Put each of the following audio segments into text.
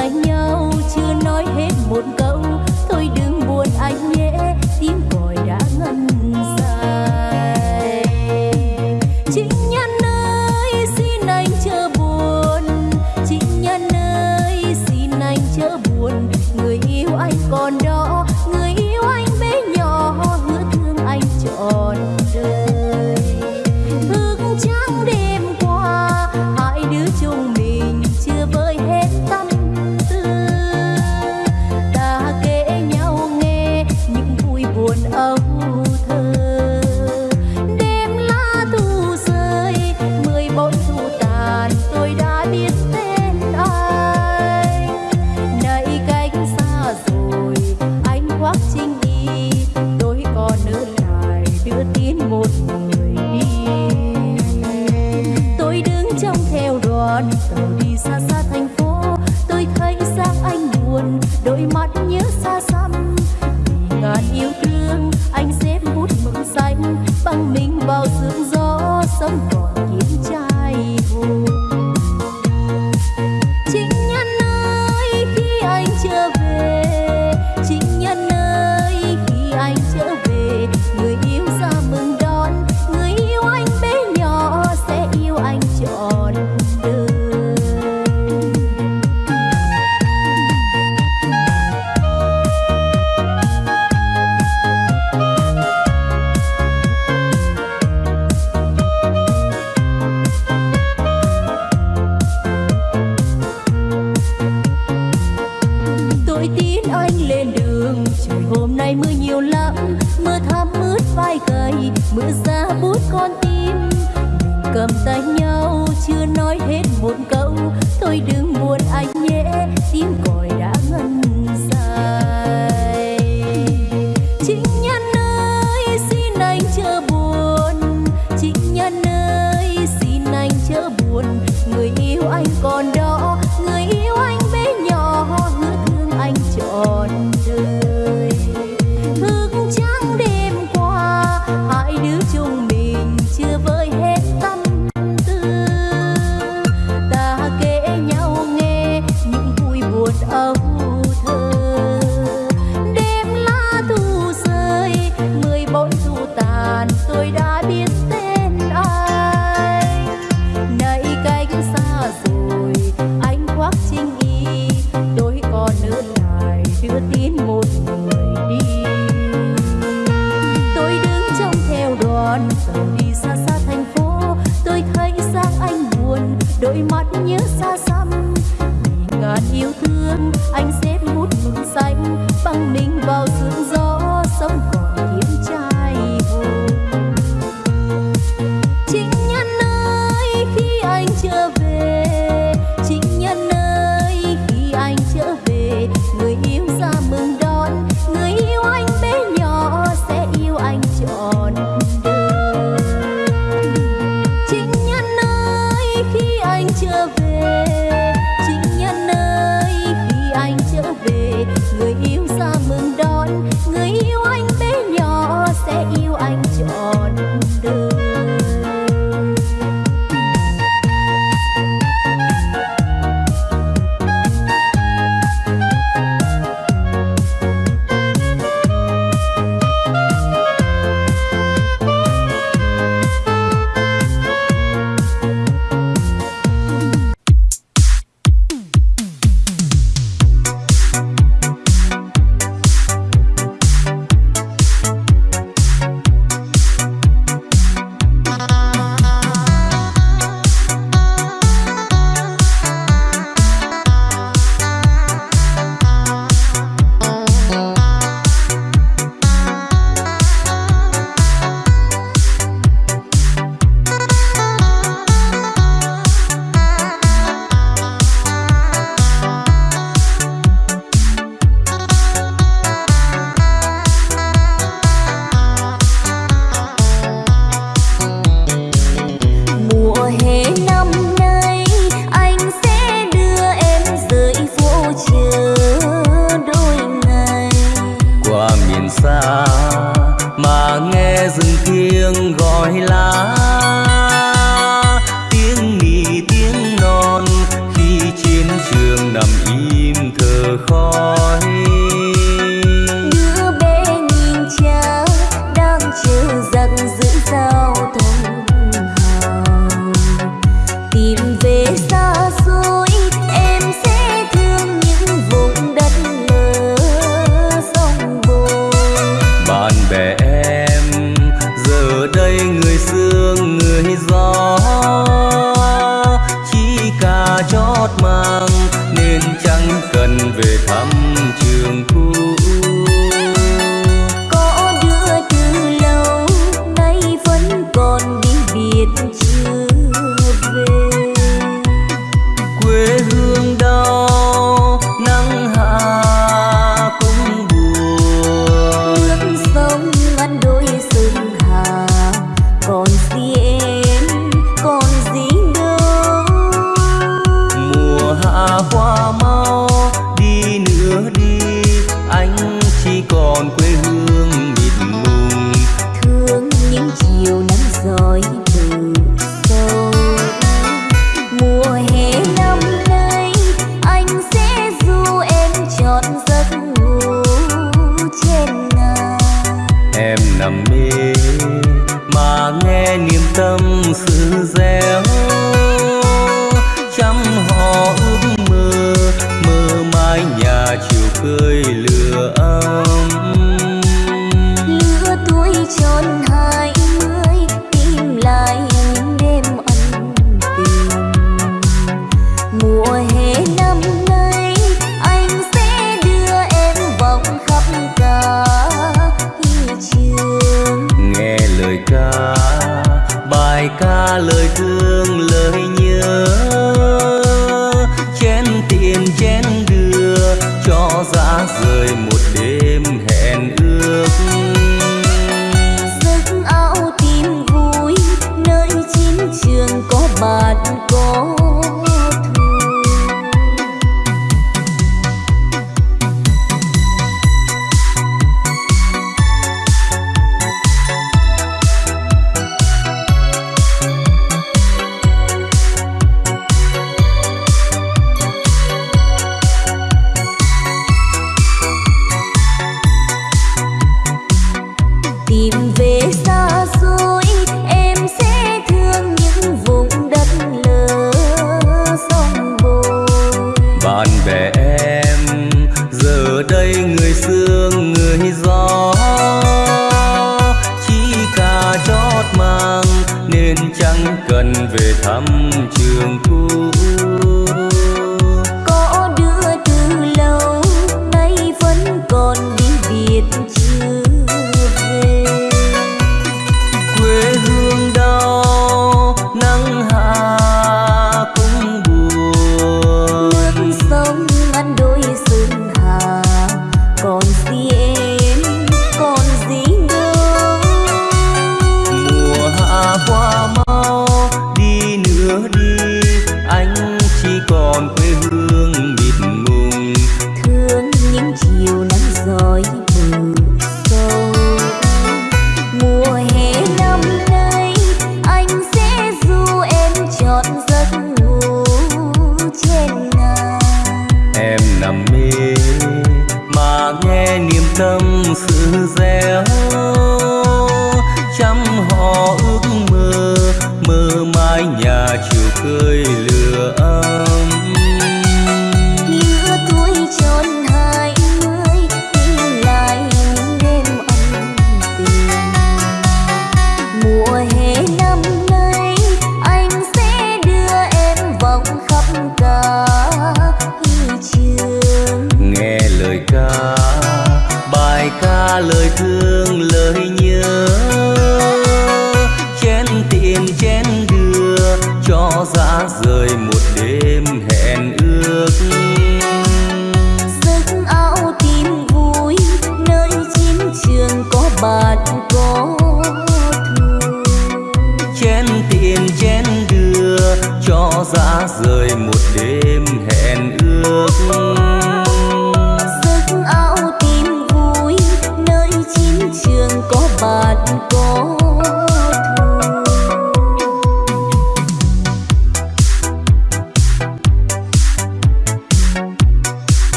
xa nhau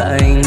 dành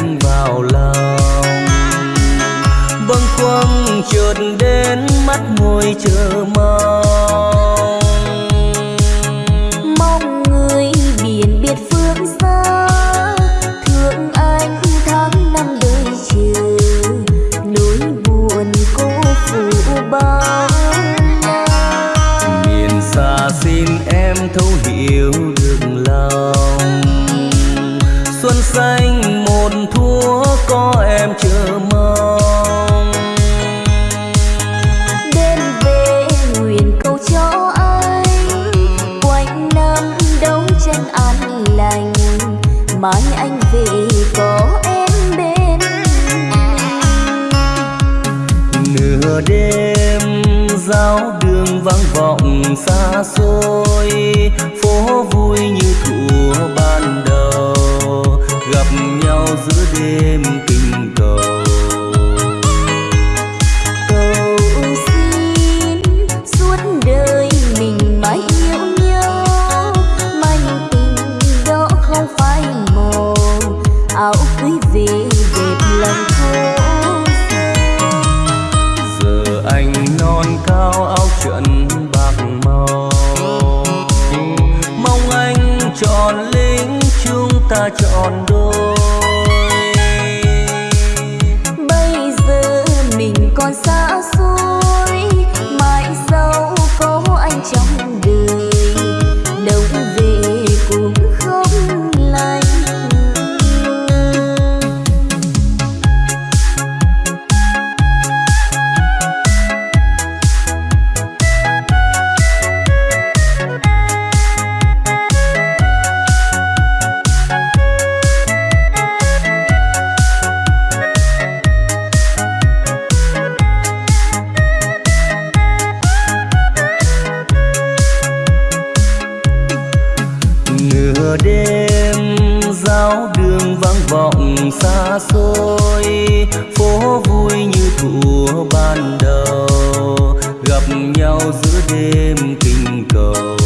xa xôi. đêm giao đường vang vọng xa xôi. Phố vui như thuở ban đầu, gặp nhau giữa đêm kinh cầu.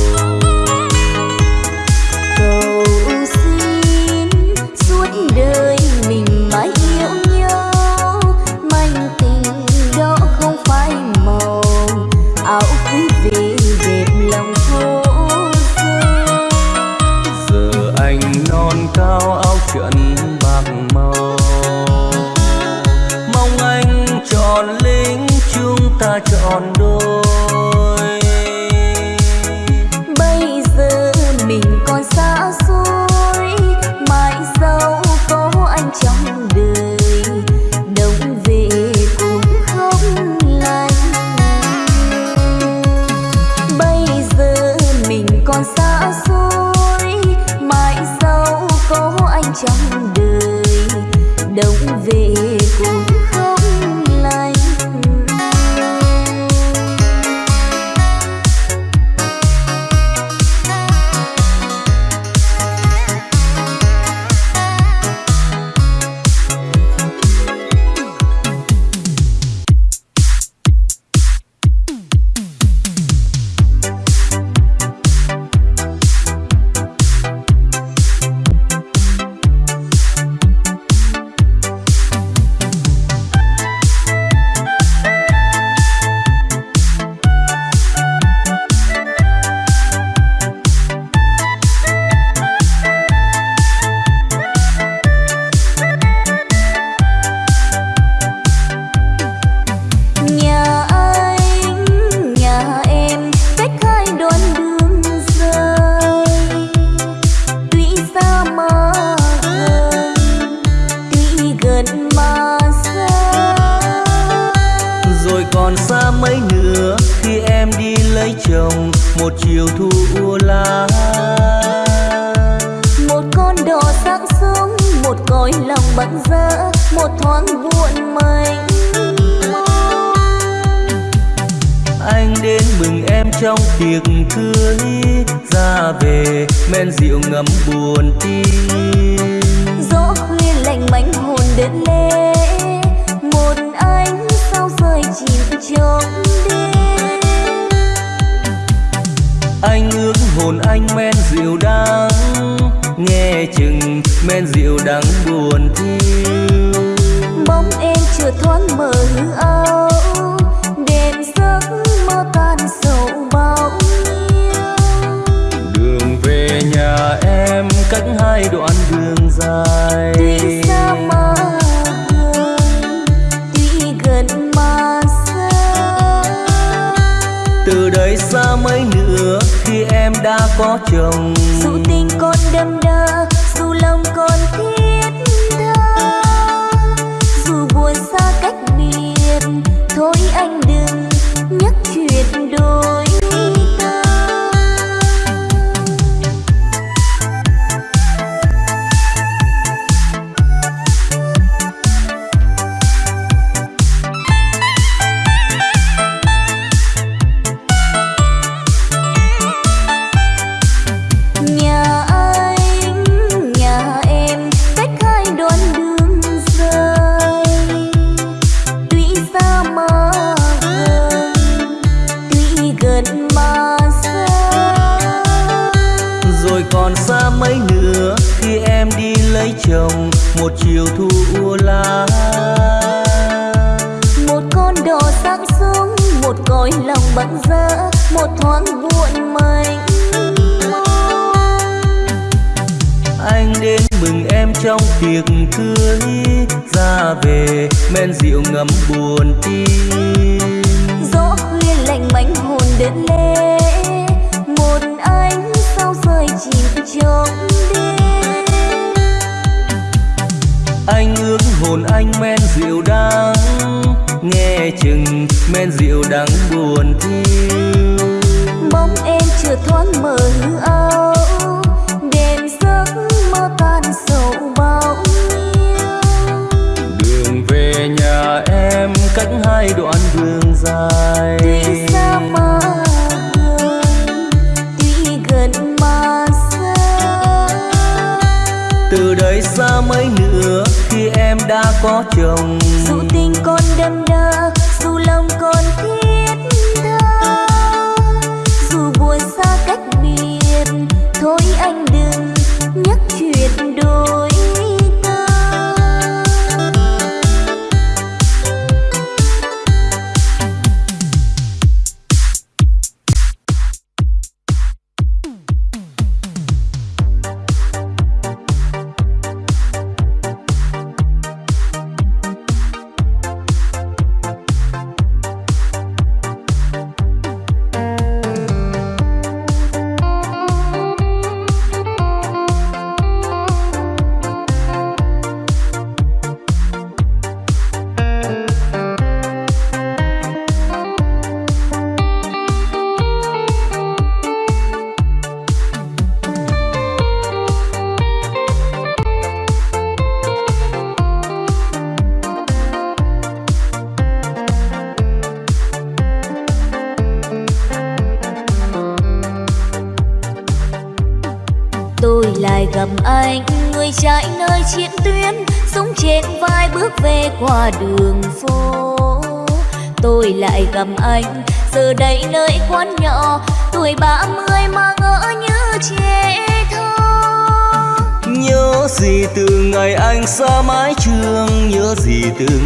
thu u một con đò sáng sớm một cõi lòng bận rỡ một thoáng buồn mênh anh đến mừng em trong tiệc cưới ra về men rượu ngấm buồn tim. Gió khuya lạnh mảnh hồn đến lễ, một anh sao rơi chìm trong đêm. anh ước hồn anh men rượu đắng. Nghe chừng men rượu đắng buồn thiêu. Bóng em chưa thoáng mở hư âu đèn giấc mơ tan sầu bao đường về nhà em cách hai đoạn đường dài. Có chồng. Dù băng giá một thoáng buồn mênh anh đến mừng em trong tiệc cưới ra về men rượu ngấm buồn tim. Gió khuya lạnh mảnh hồn đến lễ một ánh sao rơi chìm trong đêm. Anh ước hồn anh men rượu đắng nghe chừng men rượu đắng buồn thiêu. Bóng em chưa thoáng mờ hư áo đêm giấc mơ tan sầu bao nhiêu đường về nhà em cách hai đoạn đường dài. Tuy xa mà gần tuy gần mà xa. Từ đây xa mấy nữa khi em đã có chồng. Dù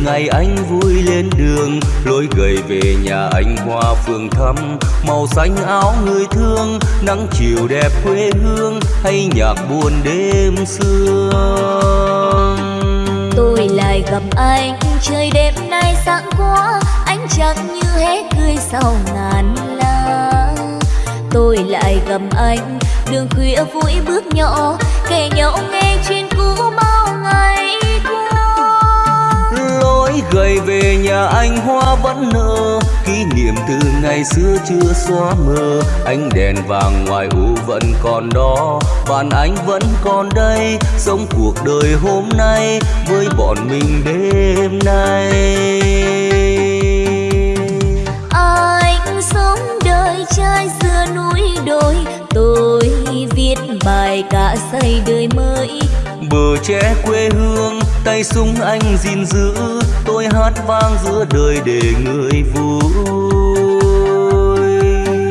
ngày anh vui lên đường, lối gầy về nhà anh hoa phường thăm. Màu xanh áo người thương, nắng chiều đẹp quê hương, hay nhạc buồn đêm sương. Tôi lại gặp anh, trời đêm nay sáng quá anh chẳng như hết cười sau ngàn lá tôi lại gặp anh, đường khuya vui bước nhỏ, kể nhau nghe chuyện cũ bao ngày lối gầy về nhà anh hoa vẫn nở. Kỷ niệm từ ngày xưa chưa xóa mờ. Ánh đèn vàng ngoài u vẫn còn đó. Bạn anh vẫn còn đây sống cuộc đời hôm nay với bọn mình đêm nay. Anh sống đời trai xưa núi đồi. Tôi viết bài cả xây đời mới. Bờ tre quê hương tay súng anh gìn giữ tôi hát vang giữa đời để người vui.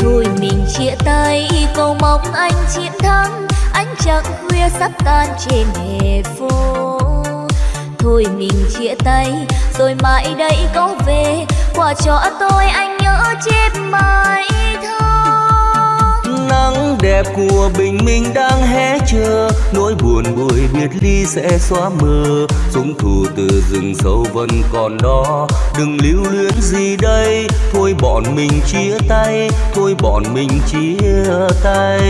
Thôi mình chia tay, cầu mong anh chiến thắng. Ánh trăng khuya sắp tan trên hè phố. Thôi mình chia tay, rồi mãi đây có về. Quà cho tôi anh nhớ chép bài nắng đẹp của bình minh đang hé chờ. Nỗi buồn buổi biệt ly sẽ xóa mờ. Súng thù từ rừng sâu vẫn còn đó. Đừng lưu luyến gì đây. Thôi bọn bọn mình chia tay. Thôi bọn mình chia tay.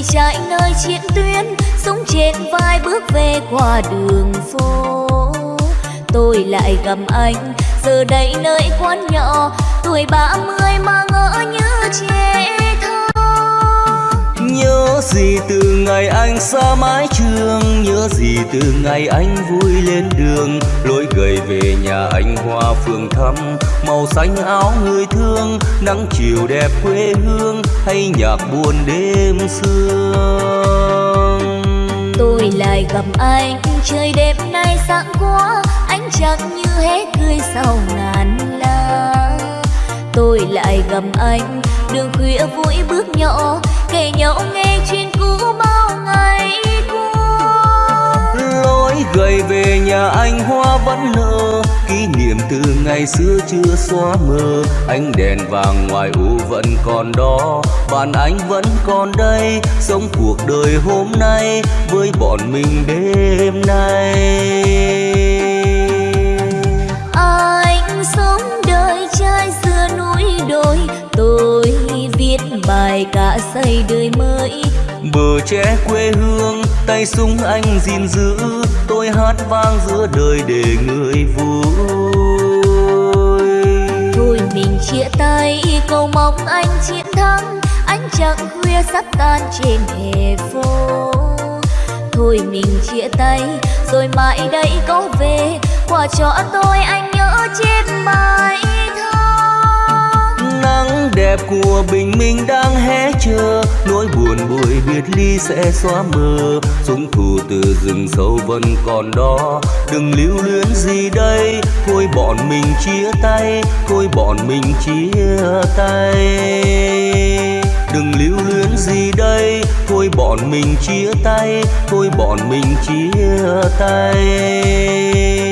Người chạy nơi chiến tuyến súng trên vai bước về qua đường phố. Tôi lại gặp anh, giờ đây nơi quán nhỏ, tuổi ba mươi mà ngỡ như trẻ ngày anh xa mái trường, Nhớ gì từ ngày anh vui lên đường. Lối gầy về nhà anh hoa phường thăm, Màu xanh áo người thương, Nắng chiều đẹp quê hương, Hay nhạc buồn đêm sương. Tôi lại gặp anh, Trời đêm nay sáng quá Anh chẳng như hết cười sau ngàn la Tôi lại gặp anh, Đường khuya vui bước nhỏ, kể nhau nghe chuyện ngày qua. Lối gầy về nhà anh hoa vẫn nở. Kỷ niệm từ ngày xưa chưa xóa mờ. Ánh đèn vàng ngoài u vẫn còn đó. Bạn anh vẫn còn đây sống cuộc đời hôm nay với bọn mình đêm nay. Anh sống đời trai xưa núi đồi. Tôi viết bài cả xây đời mới bờ tre quê hương, tay súng anh gìn giữ. Tôi hát vang giữa đời để người vui. Thôi mình chia tay, cầu mong anh chiến thắng. Anh chẳng khuya sắp tan trên hè phố. Thôi mình chia tay, rồi mãi đây có về. Quà cho tôi anh nhớ chết mãi nắng đẹp của bình minh đang hé chờ. Nỗi buồn buổi biệt ly sẽ xóa mờ. Súng thù từ rừng sâu vẫn còn đó. Đừng lưu luyến gì đây. Thôi bọn mình chia tay. Thôi bọn mình chia tay. Đừng lưu luyến gì đây. Thôi bọn mình chia tay. Thôi bọn mình chia tay.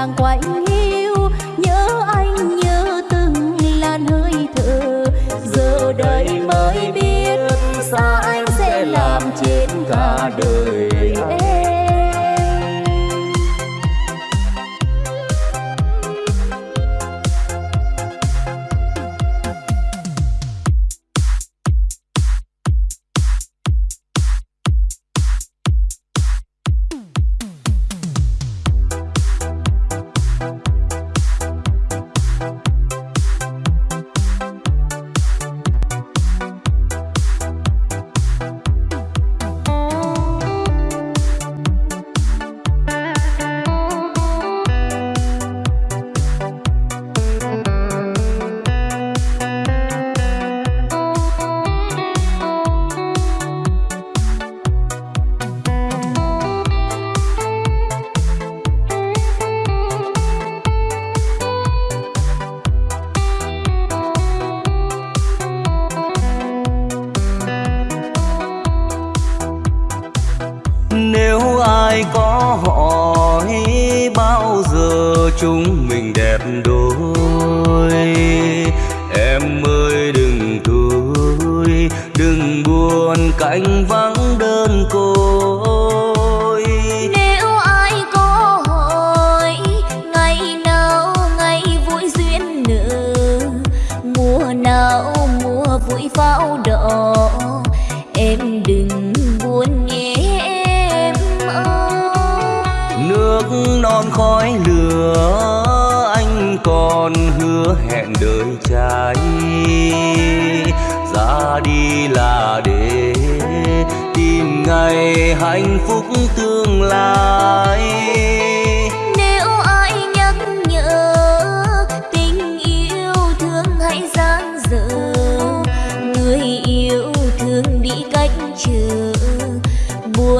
càng quay.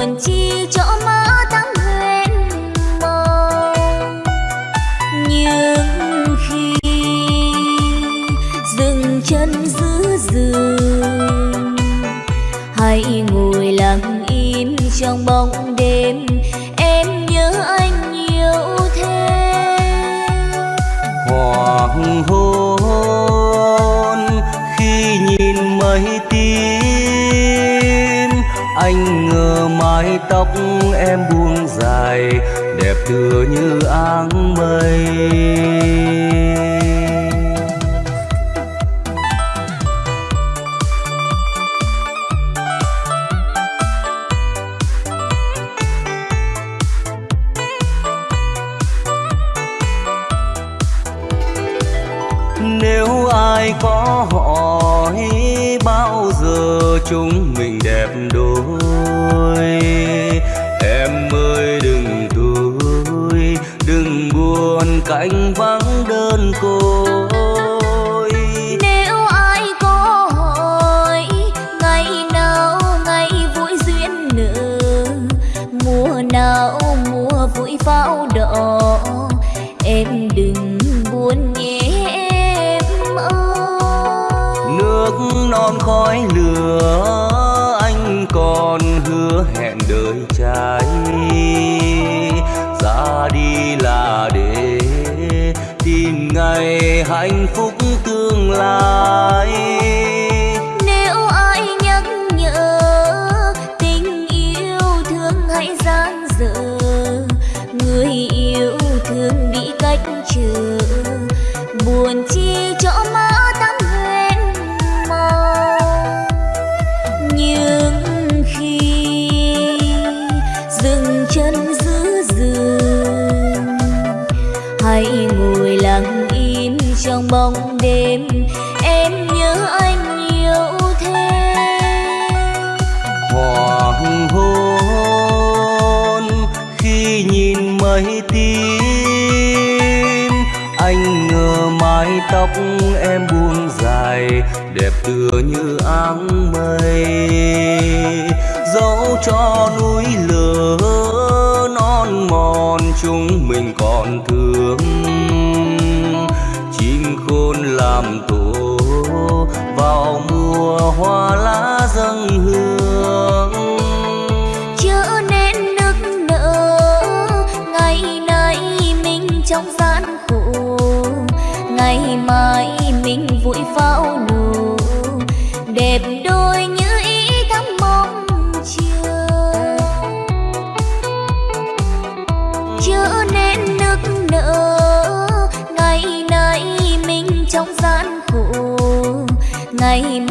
buồn chi chỗ mơ tăng huyền mộng. Nhưng khi dừng chân giữ giường hãy ngồi lặng im trong bóng mái tóc em buông dài đẹp tựa như áng mây.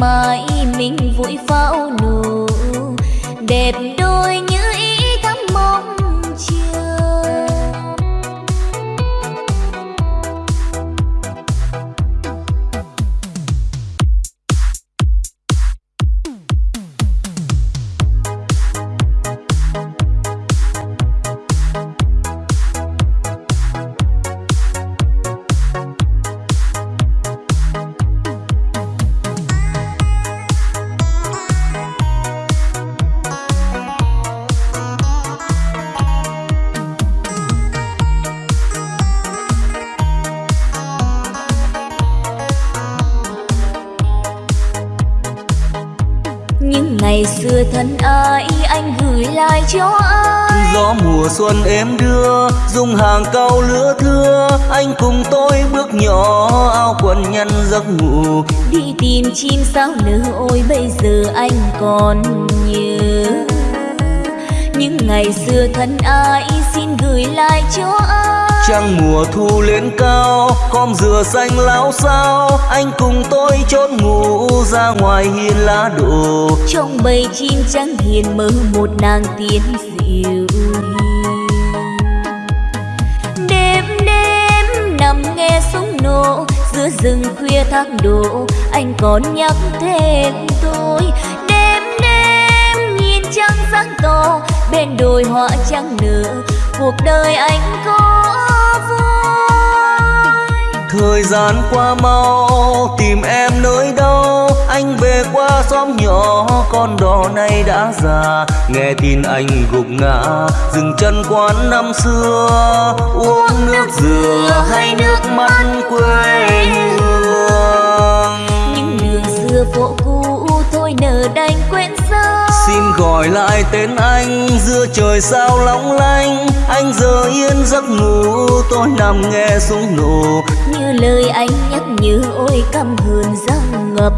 Mà. Sao nở ôi bây giờ anh còn nhớ. Những ngày xưa thân ai xin gửi lại cho ai? Trăng mùa thu lên cao khom dừa xanh láo sao anh cùng tôi chốn ngủ ra ngoài hiên lá đổ. Trong bầy chim trắng hiền mơ một nàng tiên dịu đêm đêm nằm nghe súng nổ giữa rừng khuya thác đổ. Anh còn nhắc thêm, tôi đêm đêm nhìn trăng sáng to, bên đồi hoa trắng nở. Cuộc đời anh có thời gian qua mau, tìm em nơi đâu? Anh về qua xóm nhỏ con đò này đã già. Nghe tin anh gục ngã dừng chân quán năm xưa. Uống nước dừa hay nước mắt quê hương. Những đường xưa phố cũ thôi nở đành quên xa xin gọi lại tên anh giữa trời sao long lanh anh giờ yên giấc ngủ tôi nằm nghe súng nổ. Như lời anh nhắc nhớ ôi căm hờn răng ngập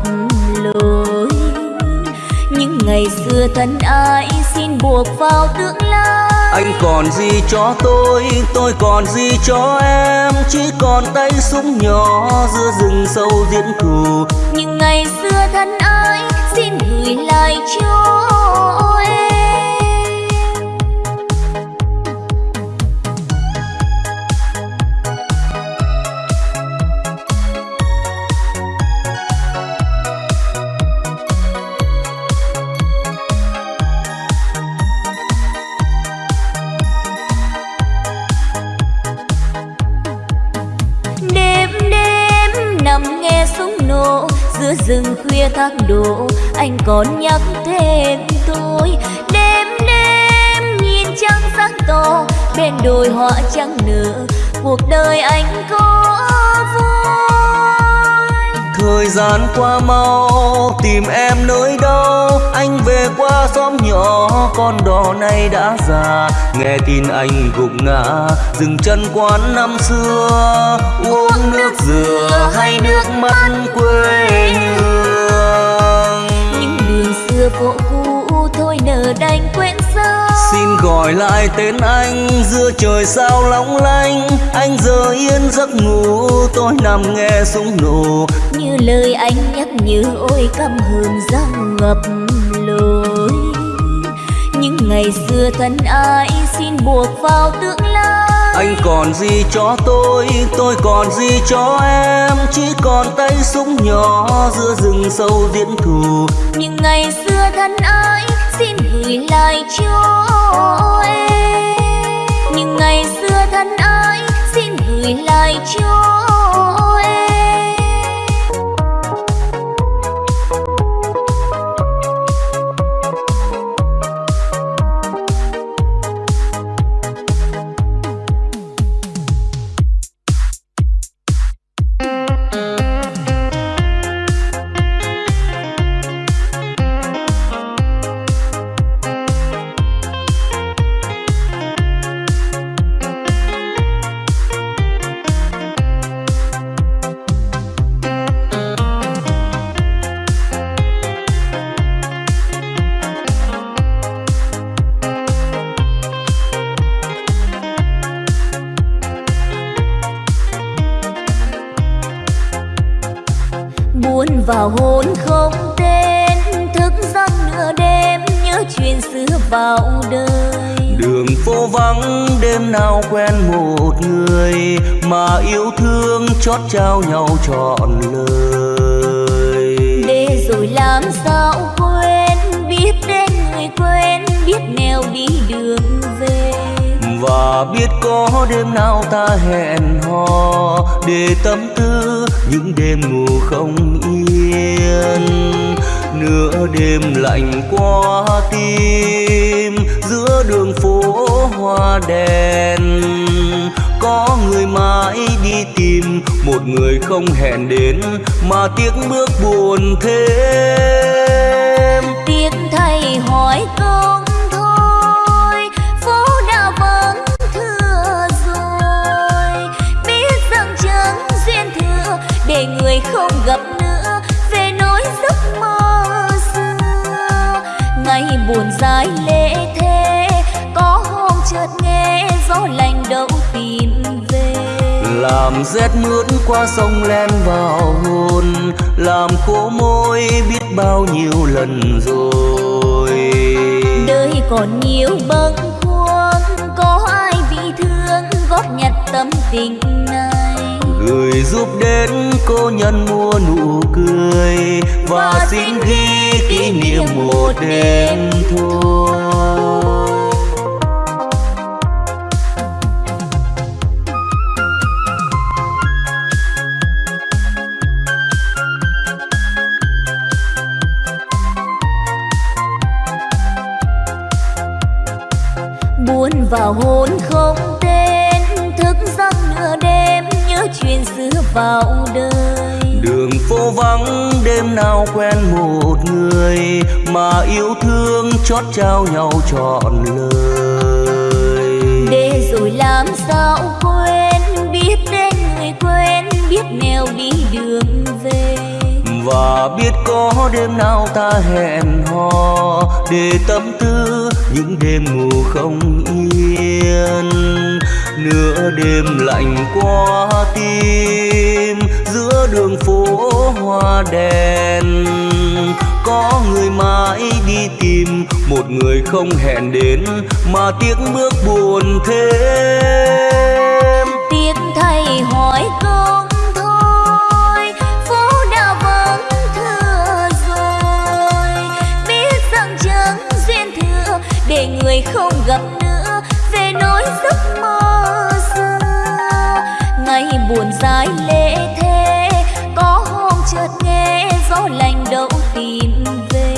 ngày xưa thân ai xin buộc vào tương lai. Anh còn gì cho tôi tôi còn gì cho em? Chỉ còn tay súng nhỏ giữa rừng sâu diễn thù những ngày xưa thân ai xin gửi lại cho rừng khuya thác đổ, anh còn nhắc thêm tôi. Đêm đêm nhìn trăng sáng to bên đồi hoa trắng nở, cuộc đời anh có vui. Thời gian qua mau, tìm em nơi đâu anh về qua xóm nhỏ, con đò này đã già. Nghe tin anh gục ngã, dừng chân quán năm xưa. Uống lại tên anh giữa trời sao long lanh anh giờ yên giấc ngủ tôi nằm nghe súng nổ. Như lời anh nhắc nhớ ôi căm hờn răng ngập lối. Những ngày xưa thân ai xin buộc vào tương lai? Anh còn gì cho tôi tôi còn gì cho em? Chỉ còn tay súng nhỏ giữa rừng sâu diễn thù. Những ngày xưa thân ai xin gửi lại cho em những ngày xưa thân ái, xin gửi lại cho em nào quen một người mà yêu thương chót trao nhau trọn lời. Để rồi làm sao quên biết đến người quên biết nẻo đi đường về. Và biết có đêm nào ta hẹn hò để tâm tư những đêm ngủ không yên. Nửa đêm lạnh qua tim giữa đường phố hoa đèn. Có người mãi đi tìm, một người không hẹn đến, mà tiếc bước buồn thêm. Tiếc thay hỏi công để người không gặp nữa, về nỗi giấc mơ xưa. Ngày buồn dài lệ chợt nghe gió lạnh đâu tìm về. Làm rét mướt qua sông len vào hồn làm khô môi biết bao nhiêu lần rồi. Đời còn nhiều bâng khuâng có ai bị thương góp nhặt tâm tình này? Gửi giúp đến cô nhân mua nụ cười và xin ghi kỷ niệm một đêm thôi vào đời. Đường phố vắng đêm nào quen một người mà yêu thương chót trao nhau trọn lời. Để rồi làm sao quên biết đến người quên biết nẻo đi đường về. Và biết có đêm nào ta hẹn hò để tâm tư những đêm ngủ không yên nửa đêm lạnh qua tim, giữa đường phố hoa đèn. Có người mãi đi tìm, một người không hẹn đến, mà tiếc bước buồn thêm. Tiếc thay hỏi công thôi, phố đã rồi. Biết rằng duyên để người không gặp nữa, về nỗi giấc mơ buồn dài lệ thế. Có hôm chợt nghe gió lạnh đâu tìm về.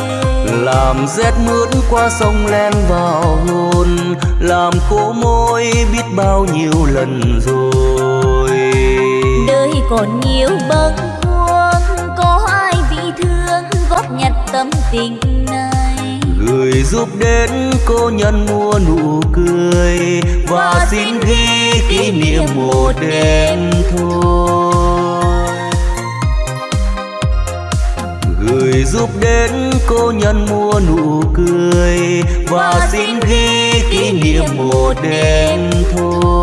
Làm rét mướt qua sông len vào hồn. Làm cố môi biết bao nhiêu lần rồi. Đời còn nhiều bâng khuâng. Có ai vị thương góp nhặt tâm tình gửi giúp đến cô nhân mua nụ cười và, xin ghi kỷ niệm một đêm thôi gửi giúp đến cô nhân mua nụ cười và, và xin ghi kỷ niệm một đêm thôi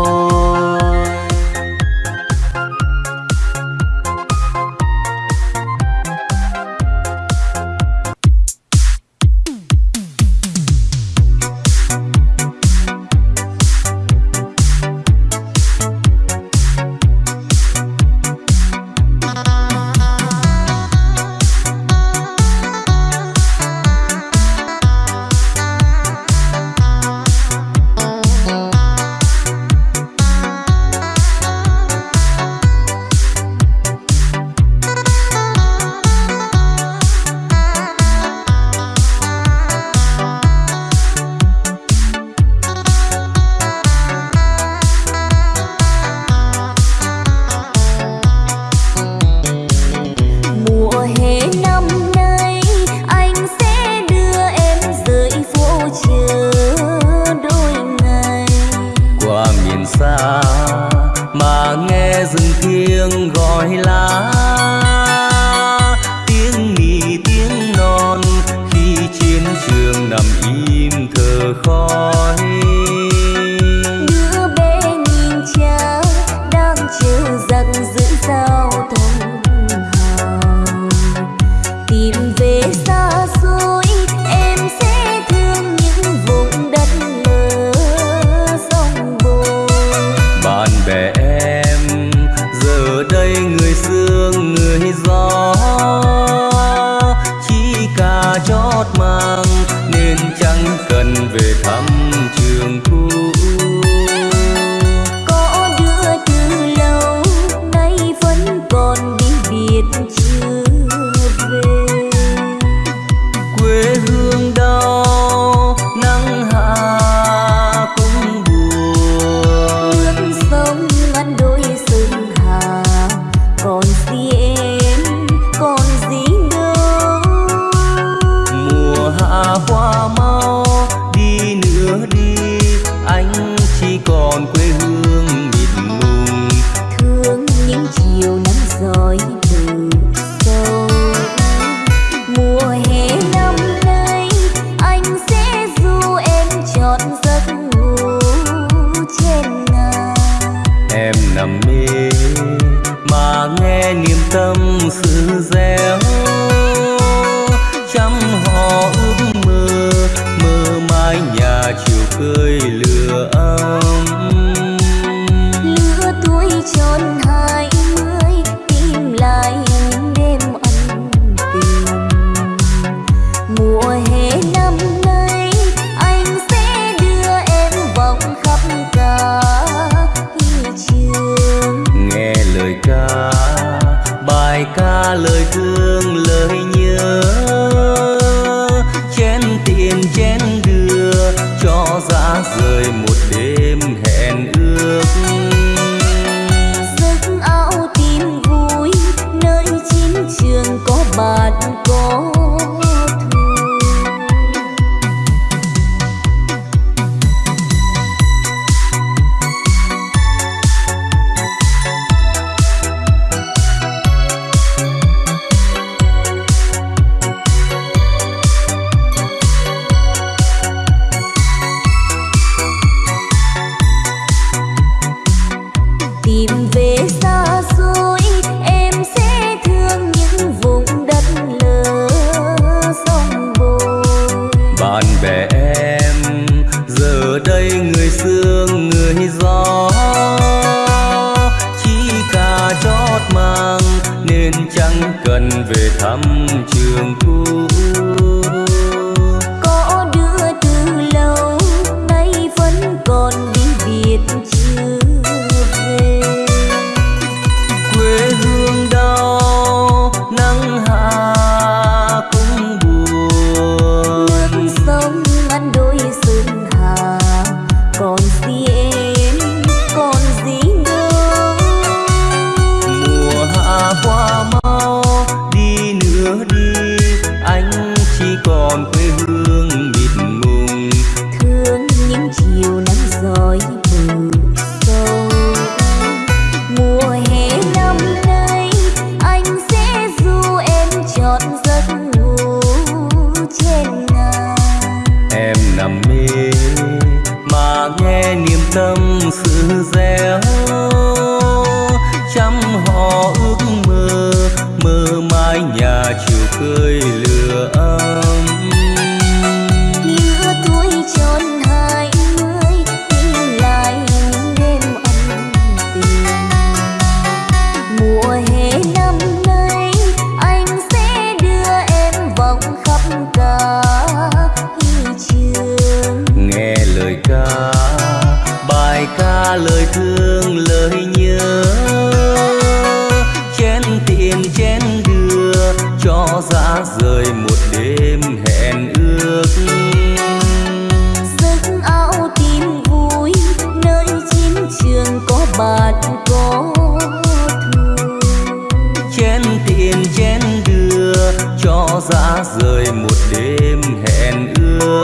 bên chén đưa cho dã rời một đêm hẹn ước.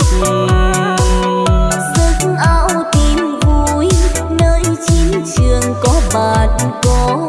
Giấc ao tìm vui, nơi chiến trường có bạn có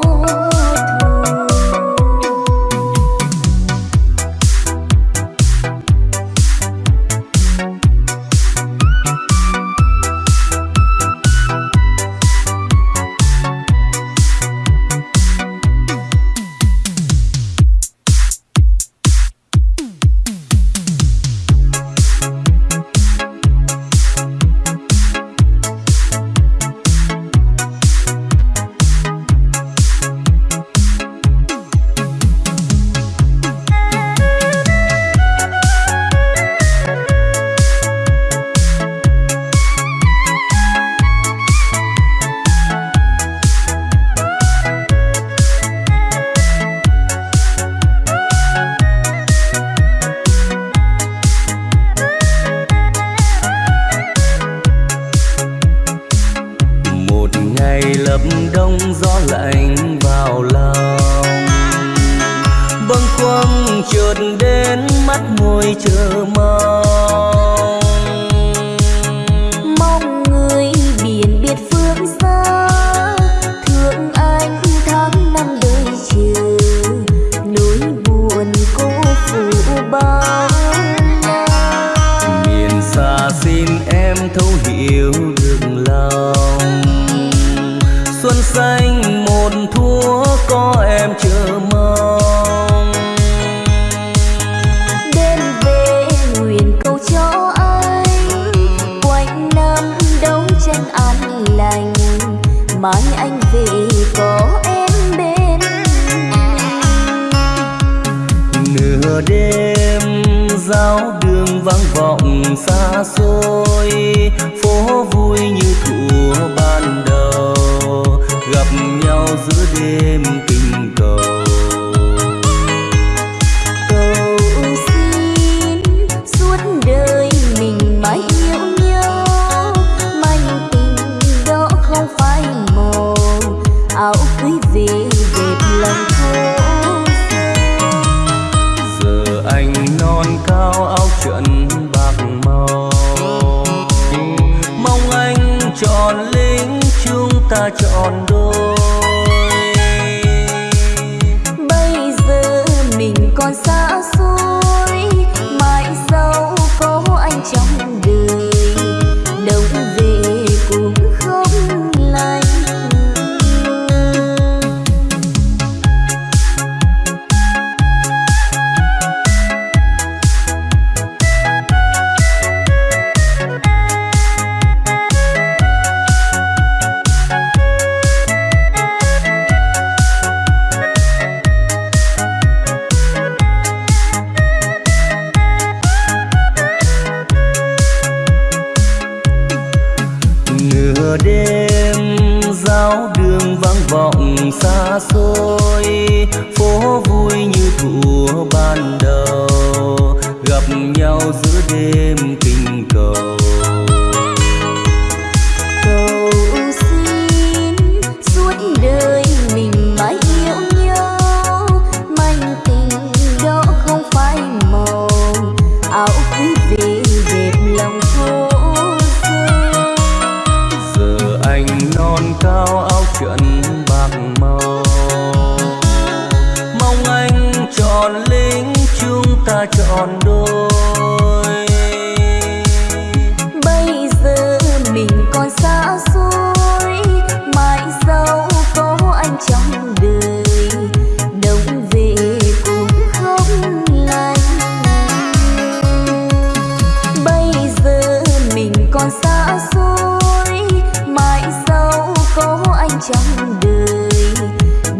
xuôi mãi sau có anh trong đời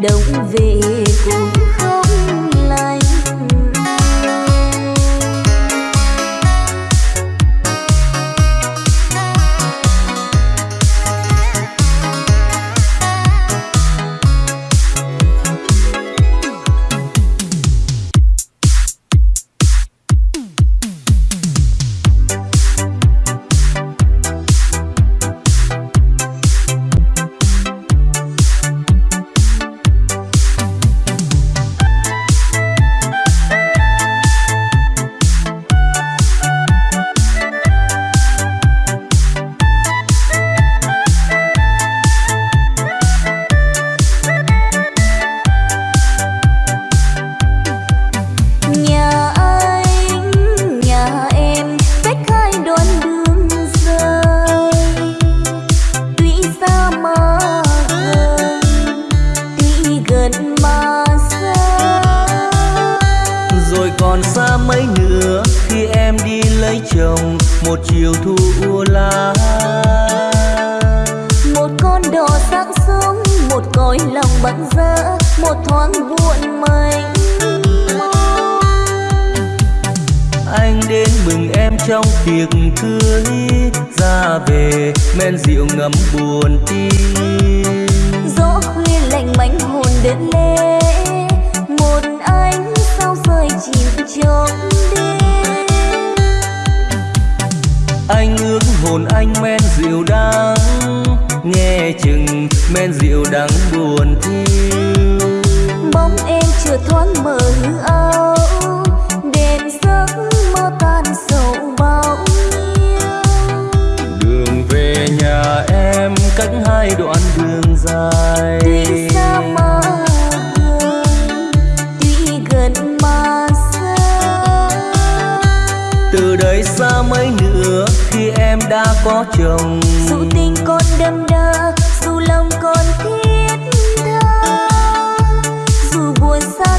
đông về cùng nơi xa mấy nữa khi em đã có chồng. Dù tình con đâm đa dù lòng con thiết tha, dù buồn xa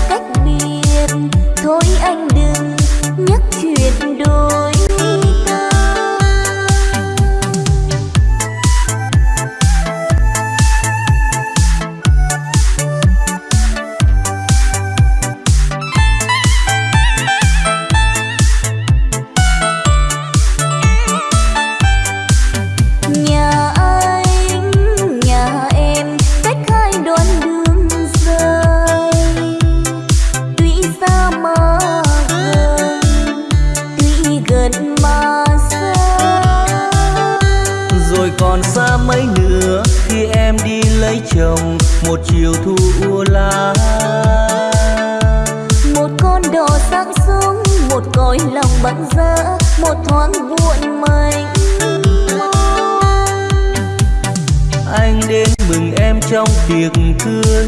bận rỡ một thoáng buồn mình anh đến mừng em trong tiệc cưới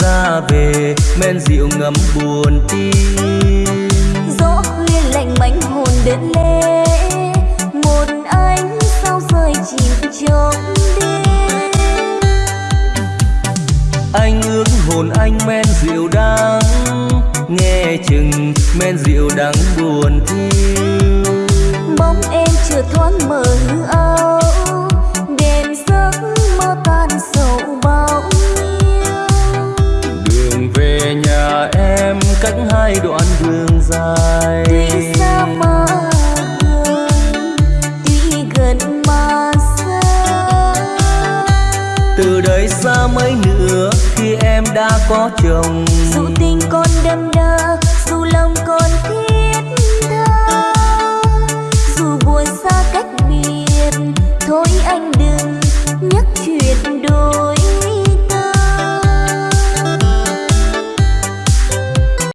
ra về men rượu ngấm buồn tim. Gió khuya lạnh mảnh hồn đến lê một anh sao rơi chìm trong đêm. Anh ước hồn anh men rượu đắng nghe chừng men rượu đắng buồn thiêu. Bóng em chưa thoáng mở hư âu đêm giấc mơ tan sầu bao đường về nhà em cách hai đoạn đường dài. Tuy xa mà gần tuy gần mà xa. Từ đây xa mấy nữa khi em đã có chồng. Dù tình con đêm